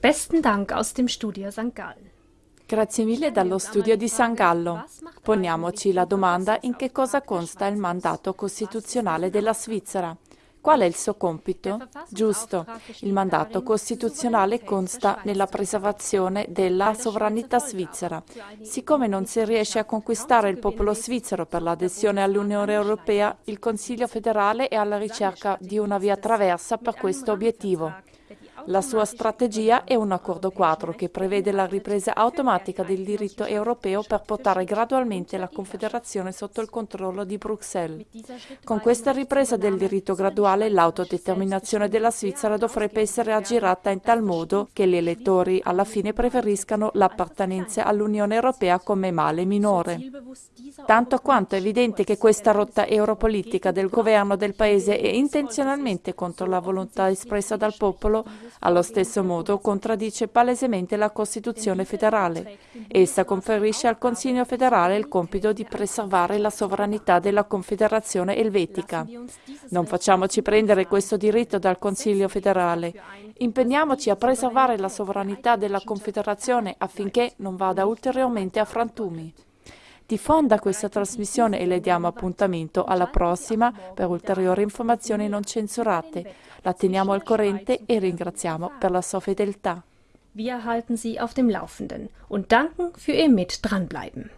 Besten Dank aus dem Studio St. Gallen. Grazie mille dallo studio di San Gallo. Poniamoci la domanda in che cosa consta il mandato costituzionale della Svizzera. Qual è il suo compito? Giusto, il mandato costituzionale consta nella preservazione della sovranità svizzera. Siccome non si riesce a conquistare il popolo svizzero per l'adesione all'Unione Europea, il Consiglio federale è alla ricerca di una via traversa per questo obiettivo. La sua strategia è un accordo quadro che prevede la ripresa automatica del diritto europeo per portare gradualmente la Confederazione sotto il controllo di Bruxelles. Con questa ripresa del diritto graduale l'autodeterminazione della Svizzera dovrebbe essere aggirata in tal modo che gli elettori alla fine preferiscano l'appartenenza all'Unione Europea come male minore. Tanto quanto è evidente che questa rotta europolitica del governo del Paese è intenzionalmente contro la volontà espressa dal popolo, allo stesso modo contraddice palesemente la Costituzione federale. Essa conferisce al Consiglio federale il compito di preservare la sovranità della Confederazione elvetica. Non facciamoci prendere questo diritto dal Consiglio federale. Impegniamoci a preservare la sovranità della Confederazione affinché non vada ulteriormente a frantumi. Diffonda questa trasmissione e le diamo appuntamento alla prossima per ulteriori informazioni non censurate. La teniamo al corrente e ringraziamo per la sua fedeltà. Wir halten Sie auf dem Laufenden und danken für Ihr Mit dranbleiben.